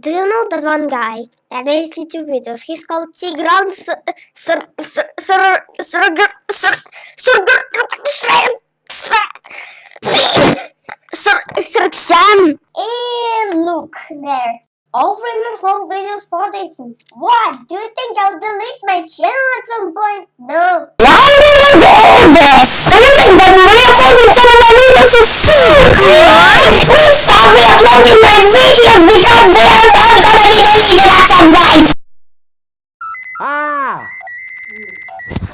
Do you know that one guy that makes YouTube videos? He's called Tigran Sir Sir Sir Sir Sir Sir Sir Sam. And look there. All women from videos for dating. What? Do you think I'll delete my channel at some point? No. Why do you do this? Do you think that re-uploading some of my videos is so good? Please stop re-uploading my videos Hum.